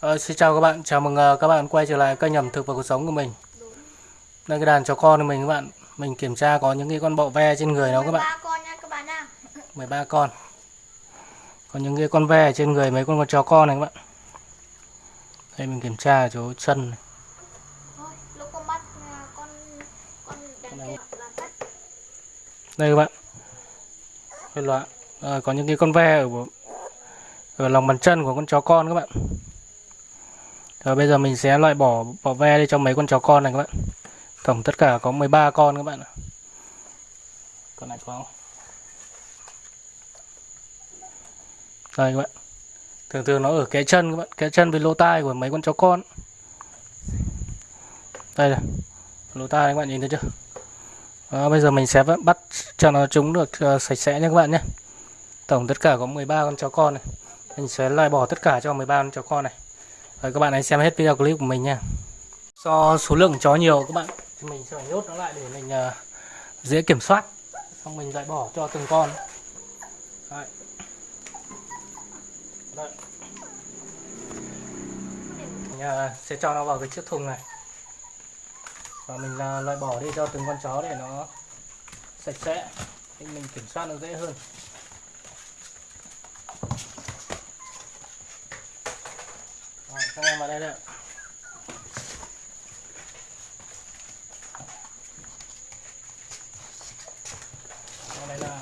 Ờ, xin chào các bạn, chào mừng ờ, các bạn quay trở lại kênh ẩm thực và cuộc sống của mình. Đây cái đàn chó con của mình các bạn. Mình kiểm tra có những cái con bọ ve trên người nó các bạn. 13 con nha các bạn nha 13 con. Có những cái con ve trên người mấy con con chó con này các bạn. Đây mình kiểm tra chỗ chân này. À, là Đây các bạn. Cái loại Ờ, có những cái con ve ở ở lòng bàn chân của con chó con các bạn. Rồi bây giờ mình sẽ loại bỏ bỏ ve đi cho mấy con chó con này các bạn. Tổng tất cả có 13 con các bạn ạ. Con này có không? Đây các bạn. Thường thường nó ở cái chân các bạn, cái chân với lỗ tai của mấy con chó con. Đây này. Lỗ tai các bạn nhìn thấy chưa? Đó, bây giờ mình sẽ bắt cho nó chúng được uh, sạch sẽ nha các bạn nhé. Tổng tất cả có 13 con chó con này. Mình sẽ loại bỏ tất cả cho 13 con chó con này. Rồi các bạn hãy xem hết video clip của mình nha. Do số lượng chó nhiều các bạn thì mình sẽ phải nhốt nó lại để mình uh, dễ kiểm soát. Xong mình loại bỏ cho từng con. Đấy. Đấy. Mình uh, sẽ cho nó vào cái chiếc thùng này. Và mình uh, loại bỏ đi cho từng con chó để nó sạch sẽ. Thì mình kiểm soát nó dễ hơn. đây nè còn đây là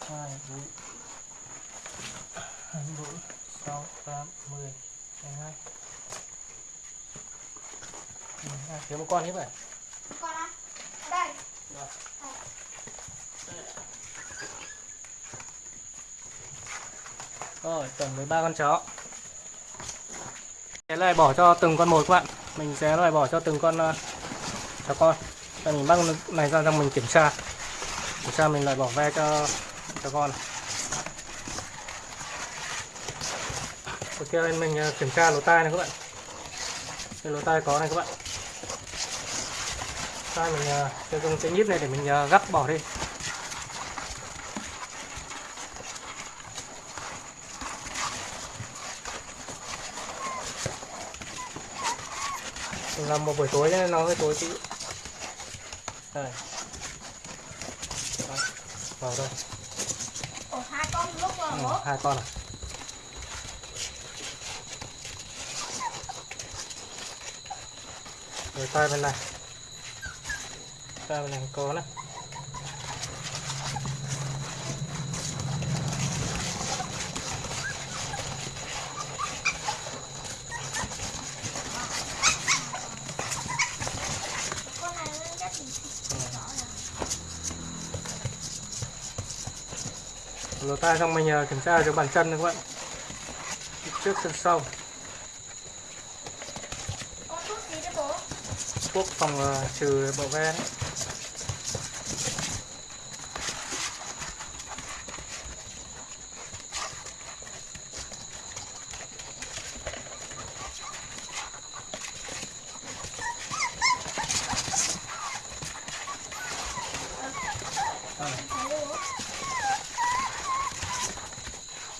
Thank you. 2, 4, 6, 8, 10, 12 ừ, Thiếu một con hết vậy? Con á? À? Đây. Rồi Rồi, tổng 13 con chó. Sẽ loại bỏ cho từng con một các bạn. Mình sẽ loại bỏ cho từng con ờ, uh, chó con. Và mình bắt này ra cho mình kiểm tra. Kiểm tra mình loại bỏ ve cho chó con. này Đầu tiên lên mình uh, kiểm tra lỗ tai này các bạn. Cái lỗ tai có này các bạn. Tai mình uh, sẽ dùng cái nhíp này để mình uh, gắp bỏ đi. Mình làm một buổi tối nên nó hơi tối tí đây vào đây Ồ, hai con lúc rồi ừ, hai con này rồi qua bên này. Qua bên này có này lột tay tai xong mình kiểm tra cho bàn chân này các bạn trước chân sau con thuốc gì đấy bố thuốc phòng ờ, trừ bọ ve đấy thấy đấy bố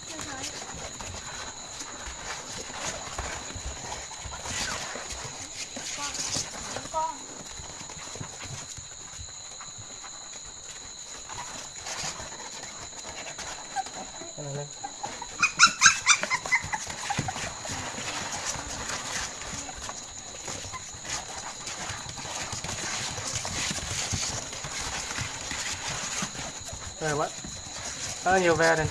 Chưa thấy. con con Cái này lên đây vậy bạn là nhiều ve đây.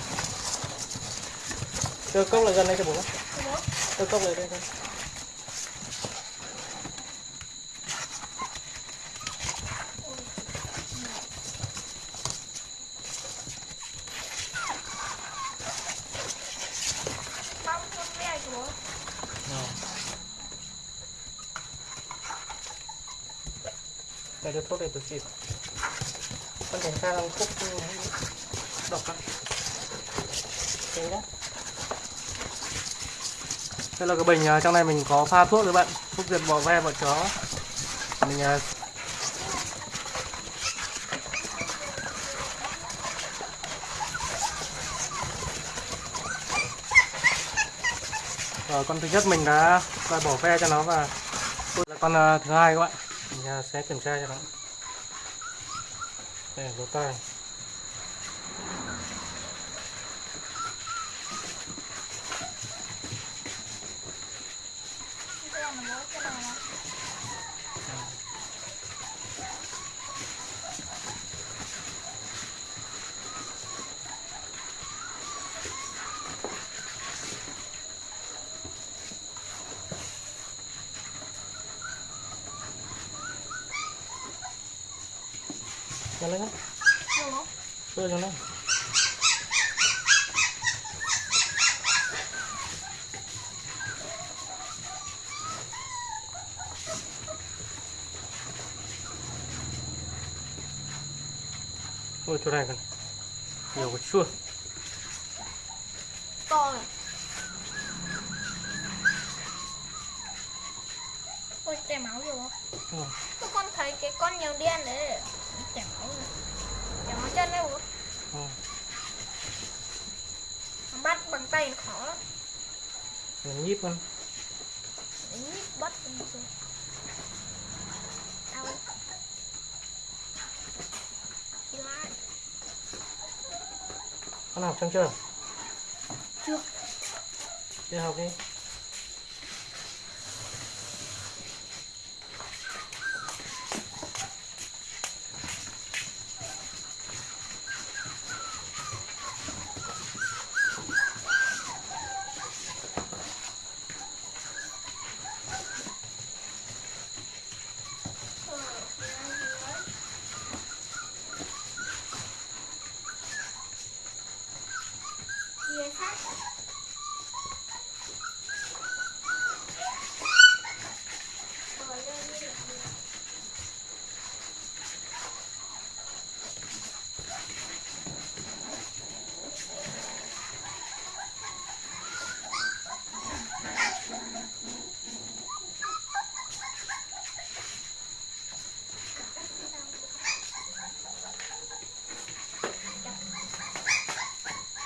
Đưa cốc lại gần đây cho bố tôi Đưa cốc lại đây gần Không, con ve. Đây đưa thuốc đây tôi xịt. Con cảnh ra đang khúc độc lắm. Đây là cái bình à, trong này mình có pha thuốc các bạn. Thuốc diệt bò ve bọ chó. Mình Rồi con thứ nhất mình đã loại bỏ ve cho nó và con à, thứ hai các bạn. Mình sẽ kiểm tra cho nó đây lỗ tai Cái này là cái này là Đâu đó? đưa cho nó. Ôi chỗ này còn nhiều cái chua. To này ôi chảy máu nhiều không ừ. Tôi con thấy cái con nhiều đen đấy chảy máu chân đấy bố Ừ. Bắt bằng tay nó khó lắm mình nhíp con Đánh nhíp bắt lên rồi đau Đi lại con học xong chưa chưa đi học đi Gì khác Rồi lên đi được rồi.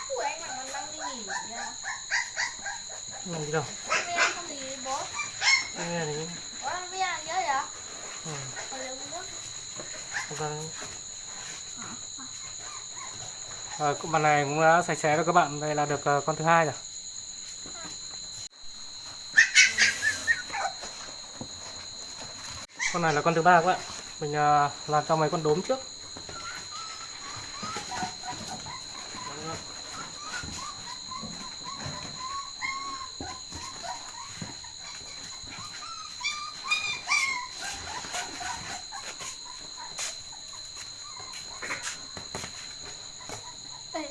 Ủa anh mà còn đang đi nghỉ nha mình đi đâu nghe thì ừ. Hồi lượng nước không ra Rồi, bàn này cũng đã sạch sẽ rồi các bạn. Đây là được ờ, con thứ hai rồi. Con này là con thứ ba các bạn. Mình ờ, làm cho mấy con đốm trước.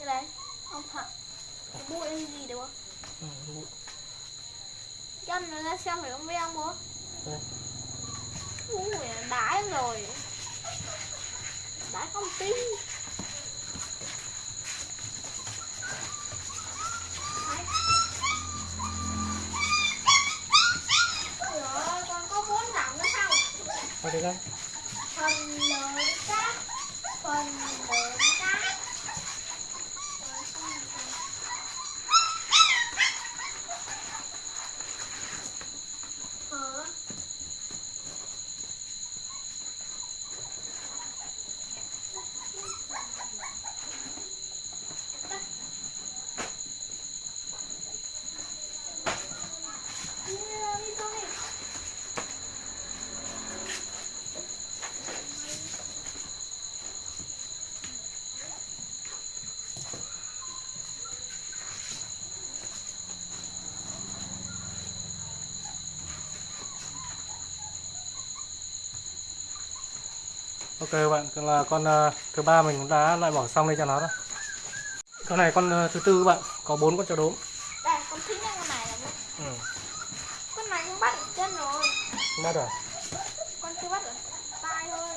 Đây đây Ông thật Cái bụi hay gì được không? Ừ, bụi. Chân nó ra xem phải không anh bố Đây. Ui đái rồi? Thôi đi con. Phần lớn cát Phần lớn cát Ok các bạn, Còn là con ờ, thứ ba mình cũng đã loại bỏ xong đây cho nó rồi. Con này con ờ, thứ tư các bạn, có bốn con chó đốm. Đây, con thích nhất con này là. Ừ. Con này không bắt được chân rồi Không bắt rồi. Con chưa bắt được tay thôi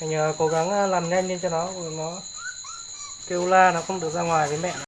Mình ờ, cố gắng làm nhanh lên cho nó, nó kêu la nó không được ra ngoài với mẹ